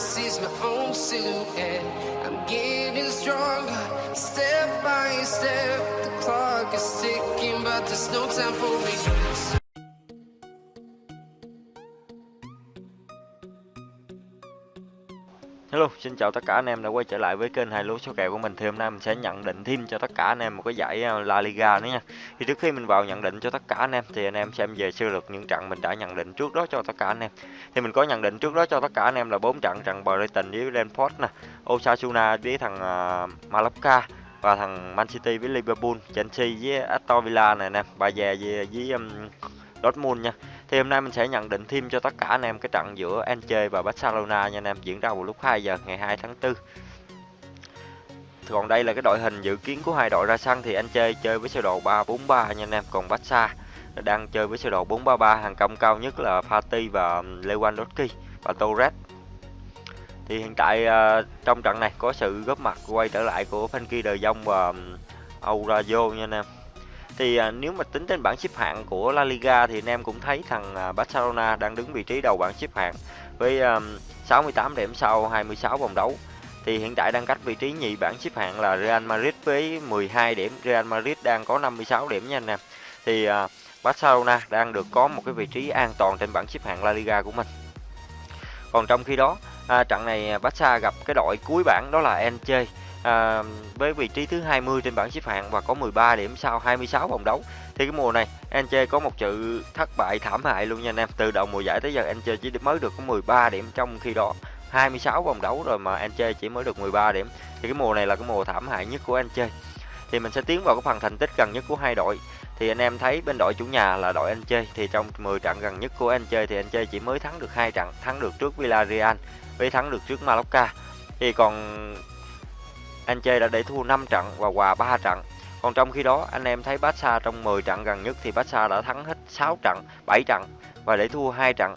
sees my own silhouette. I'm getting stronger, step by step. The clock is ticking, but there's no time for regrets. Hello, xin chào tất cả anh em đã quay trở lại với kênh hai lúa số kèo của mình. Thì hôm nay mình sẽ nhận định thêm cho tất cả anh em một cái giải ờ, La Liga nữa nha. Thì trước khi mình vào nhận định cho tất cả anh em thì anh em xem về sơ lược những trận mình đã nhận định trước đó cho tất cả anh em. Thì mình có nhận định trước đó cho tất cả anh em là bốn trận trận Brighton với Brentford nè, Osasuna với thằng uh, Mallorca và thằng Man City với Liverpool, Chelsea với Aston Villa này nè, Bà với, với um, Dortmund nha. Thì hôm nay mình sẽ nhận định thêm cho tất cả anh em cái trận giữa Elche và Barcelona nha anh em diễn ra vào lúc 2 giờ ngày 2 tháng 4. Còn đây là cái đội hình dự kiến của hai đội ra sân thì Anh chơi với sơ đồ 343 nha anh em, còn Barca đang chơi với sơ đồ 433, hàng công cao nhất là Fati và Lewandowski và Torres. Thì hiện tại uh, trong trận này có sự góp mặt quay trở lại của Frankie De Jong và um, Aurelio nha anh em thì à, nếu mà tính trên bảng xếp hạng của La Liga thì anh em cũng thấy thằng à, Barcelona đang đứng vị trí đầu bảng xếp hạng với à, 68 điểm sau 26 vòng đấu. Thì hiện tại đang cách vị trí nhì bảng xếp hạng là Real Madrid với 12 điểm, Real Madrid đang có 56 điểm nha anh em. Thì à, Barcelona đang được có một cái vị trí an toàn trên bảng xếp hạng La Liga của mình. Còn trong khi đó, à, trận này Barca gặp cái đội cuối bảng đó là Elche à, với vị trí thứ 20 trên bảng xếp hạng và có 13 điểm sau 26 vòng đấu. Thì cái mùa này Elche có một sự thất bại thảm hại luôn nha anh em. Từ đầu mùa giải tới giờ Elche chỉ mới được có 13 điểm trong khi đó 26 vòng đấu rồi mà Elche chỉ mới được 13 điểm. Thì cái mùa này là cái mùa thảm hại nhất của Elche. Thì mình sẽ tiến vào cái phần thành tích gần nhất của hai đội. Thì anh em thấy bên đội chủ nhà là đội anh chơi thì trong 10 trận gần nhất của anh chơi thì anh chơi chỉ mới thắng được hai trận, thắng được trước Villarreal với thắng được trước Malacca Thì còn anh chơi đã để thua 5 trận và hòa 3 trận. Còn trong khi đó, anh em thấy Barca trong 10 trận gần nhất thì Barca đã thắng hết 6 trận, 7 trận và để thua 2 trận.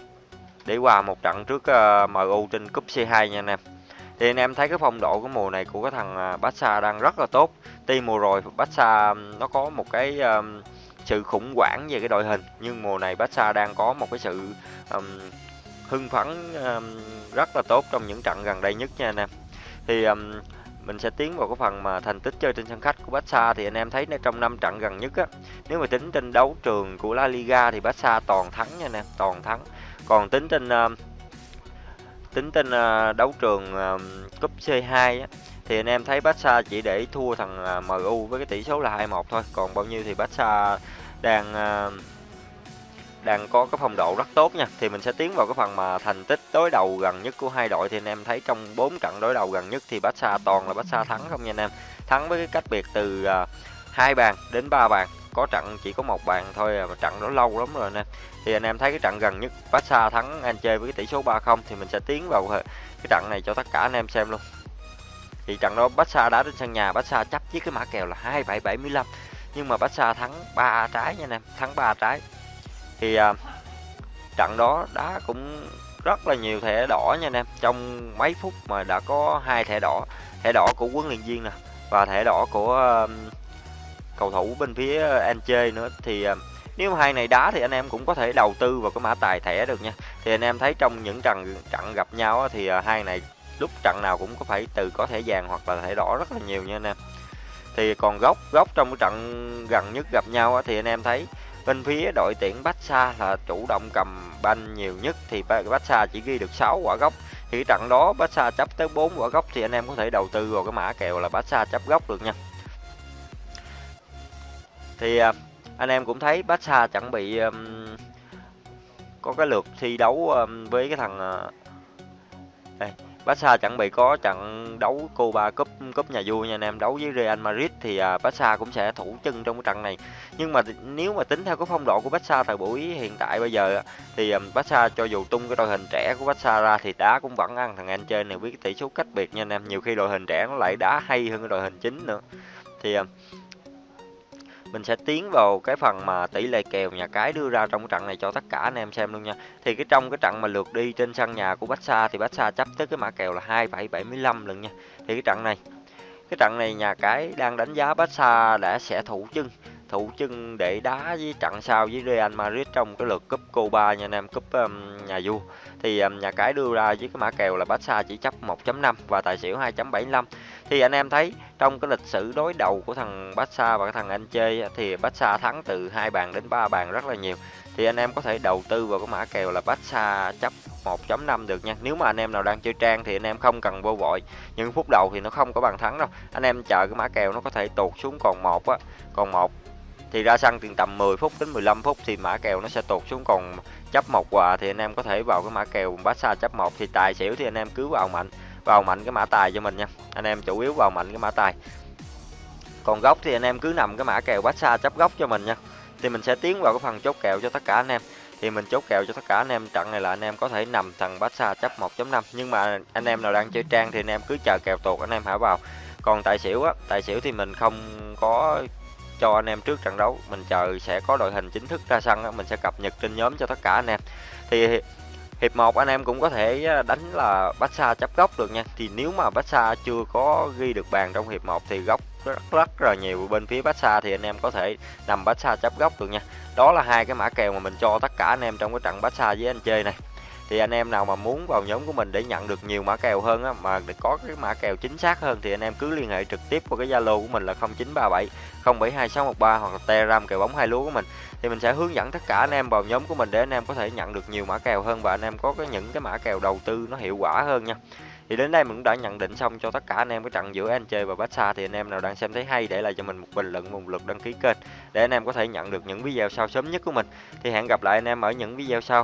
Để hòa một trận trước ờ, uh, MU trên cúp C2 nha anh em. Thì anh em thấy cái phong độ của mùa này của cái thằng ờ, Barca đang rất là tốt. Tuy mùa rồi Barca nó có một cái uh, sự khủng hoảng về cái đội hình nhưng mùa này Barca đang có một cái sự um, hưng phấn um, rất là tốt trong những trận gần đây nhất nha anh em. Thì um, mình sẽ tiến vào cái phần mà thành tích chơi trên sân khách của Barca thì anh em thấy trong năm trận gần nhất á nếu mà tính trên đấu trường của La Liga thì Barca toàn thắng nha anh em toàn thắng. Còn tính trên uh, tính trên uh, đấu trường uh, cúp C2 á thì anh em thấy Barca chỉ để thua thằng ờ, MU với cái tỷ số là 2-1 thôi. Còn bao nhiêu thì Barca đang đang có cái phong độ rất tốt nha. Thì mình sẽ tiến vào cái phần mà thành tích đối đầu gần nhất của hai đội. Thì anh em thấy trong 4 trận đối đầu gần nhất thì Barca toàn là Barca thắng không nha anh em? Thắng với cái cách biệt từ à, hai bàn đến ba bàn. Có trận chỉ có một bàn thôi à, mà trận đó lâu lắm rồi nè thì anh em thấy cái trận gần nhất Barca thắng anh chơi với cái tỷ số 3-0 thì mình sẽ tiến vào à, cái trận này cho tất cả anh em xem luôn. Thì trận đó Barca đá trên sân nhà, Barca chấp với cái mã kèo là 2775 nhưng mà Barca thắng ba trái nha anh em, thắng ba trái thì à, trận đó đá cũng rất là nhiều thẻ đỏ nha anh em. Trong mấy phút mà đã có hai thẻ đỏ thẻ đỏ của huấn luyện viên nè và thẻ đỏ của um, cầu thủ bên phía Anche nữa. Thì uh, nếu hai này đá thì anh em cũng có thể đầu tư vào cái mã tài thẻ được nha. Thì anh em thấy trong những trận trận gặp nhau thì uh, hai này lúc trận nào cũng có phải từ có thẻ vàng hoặc là thẻ đỏ rất là nhiều nha anh em. Thì còn góc góc trong cái trận gần nhất gặp nhau thì anh em thấy Bên phía đội tuyển Barca là chủ động cầm banh nhiều nhất thì Barca chỉ ghi được 6 quả gốc. Thì cái trận đó Barca chấp tới 4 quả gốc thì anh em có thể đầu tư vào cái mã kèo là Barca chấp gốc được nha. Thì à, anh em cũng thấy Barca chuẩn bị um, có cái lượt thi đấu um, với cái thằng uh, đây Barca chuẩn bị có trận đấu Copa Cup Cup nhà vua nha anh em đấu với Real Madrid thì uh, Barca cũng sẽ thủ chân trong cái trận này. Nhưng mà nếu mà tính theo cái phong độ của Barca thời buổi hiện tại bây giờ thì um, Barca cho dù tung cái đội hình trẻ của Barca ra thì đá cũng vẫn ăn thằng anh chơi này với cái tỷ số cách biệt nha anh em. Nhiều khi đội hình trẻ nó lại đá hay hơn cái đội hình chính nữa. Thì uh, mình sẽ tiến vào cái phần mà tỷ lệ kèo nhà cái đưa ra trong cái trận này cho tất cả anh em xem luôn nha. Thì cái trong cái trận mà lượt đi trên sân nhà của Barca thì Barca chấp tới cái mã kèo là 2,75 lần nha. Thì cái trận này cái trận này nhà cái đang đánh giá Barca đã sẽ thủ chân thủ chân để đá với trận sau với Real Madrid trong cái lượt cúp Copa nha anh em cúp um, nhà vua. Thì um, nhà cái đưa ra với cái mã kèo là Barca chỉ chấp 1.5 và tài xỉu 2.75 thì anh em thấy, trong cái lịch sử đối đầu của thằng Barca và cái thằng anh chơi thì Barca thắng từ hai bàn đến ba bàn rất là nhiều. Thì anh em có thể đầu tư vào cái mã kèo là Barca chấp 1.5 được nha. Nếu mà anh em nào đang chơi trang thì anh em không cần vô vội. Những phút đầu thì nó không có bàn thắng đâu. Anh em chờ cái mã kèo nó có thể tụt xuống còn một á, còn một. Thì ra sân từ tầm 10 phút đến 15 phút thì mã kèo nó sẽ tụt xuống còn chấp một quà thì anh em có thể vào cái mã kèo Barca chấp một. Thì tài xỉu thì anh em cứ vào mạnh vào mạnh cái mã tài cho mình nha. Anh em chủ yếu vào mạnh cái mã tài. Còn góc thì anh em cứ nằm cái mã kèo bát xa chấp góc cho mình nha. Thì mình sẽ tiến vào cái phần chốt kèo cho tất cả anh em. Thì mình chốt kèo cho tất cả anh em. Trận này là anh em có thể nằm thằng bát xa chấp 1.5 nhưng mà anh em nào đang chơi trang thì anh em cứ chờ kèo tuột anh em hãy vào. Còn tài xỉu á tài xỉu thì mình không có cho anh em trước trận đấu. Mình chờ sẽ có đội hình chính thức ra sân á, mình sẽ cập nhật trên nhóm cho tất cả anh em. Thì hiệp 1 anh em cũng có thể đánh là Barca chấp góc được nha. Thì nếu mà Barca chưa có ghi được bàn trong hiệp 1 thì góc rất rất là nhiều. Bên phía Barca thì anh em có thể nằm Barca chấp góc được nha. Đó là hai cái mã kèo mà mình cho tất cả anh em trong cái trận Barca với anh chơi này thì anh em nào mà muốn vào nhóm của mình để nhận được nhiều mã kèo hơn á, mà để có cái mã kèo chính xác hơn thì anh em cứ liên hệ trực tiếp qua cái Zalo của mình là 0937 072613 hoặc là Telegram kèo bóng hai lúa của mình. Thì mình sẽ hướng dẫn tất cả anh em vào nhóm của mình để anh em có thể nhận được nhiều mã kèo hơn và anh em có cái những cái mã kèo đầu tư nó hiệu quả hơn nha. Thì đến đây mình cũng đã nhận định xong cho tất cả anh em cái trận giữa anh chơi và Barca thì anh em nào đang xem thấy hay để lại cho mình một bình luận một lượt đăng ký kênh để anh em có thể nhận được những video sau sớm nhất của mình. Thì hẹn gặp lại anh em ở những video sau.